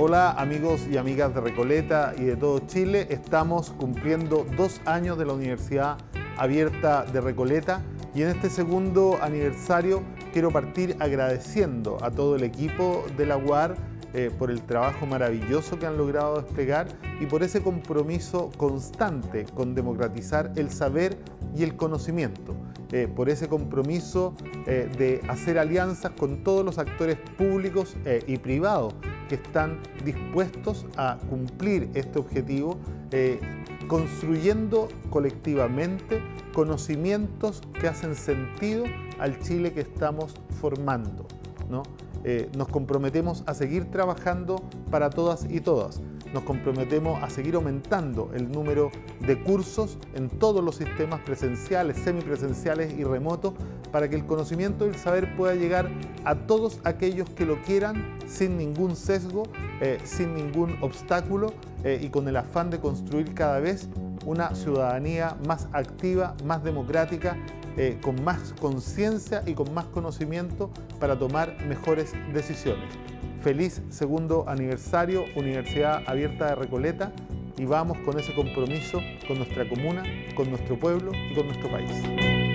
Hola amigos y amigas de Recoleta y de todo Chile. Estamos cumpliendo dos años de la Universidad Abierta de Recoleta y en este segundo aniversario quiero partir agradeciendo a todo el equipo de la UAR eh, por el trabajo maravilloso que han logrado desplegar y por ese compromiso constante con democratizar el saber y el conocimiento, eh, por ese compromiso eh, de hacer alianzas con todos los actores públicos y privados que están dispuestos a cumplir este objetivo construyendo colectivamente conocimientos que hacen sentido al Chile que estamos formando. ¿no? Eh, nos comprometemos a seguir trabajando para todas y todas. Nos comprometemos a seguir aumentando el número de cursos en todos los sistemas presenciales, semipresenciales y remotos para que el conocimiento y el saber pueda llegar a todos aquellos que lo quieran sin ningún sesgo, eh, sin ningún obstáculo eh, y con el afán de construir cada vez una ciudadanía más activa, más democrática, eh, con más conciencia y con más conocimiento para tomar mejores decisiones. Feliz segundo aniversario Universidad Abierta de Recoleta y vamos con ese compromiso con nuestra comuna, con nuestro pueblo y con nuestro país.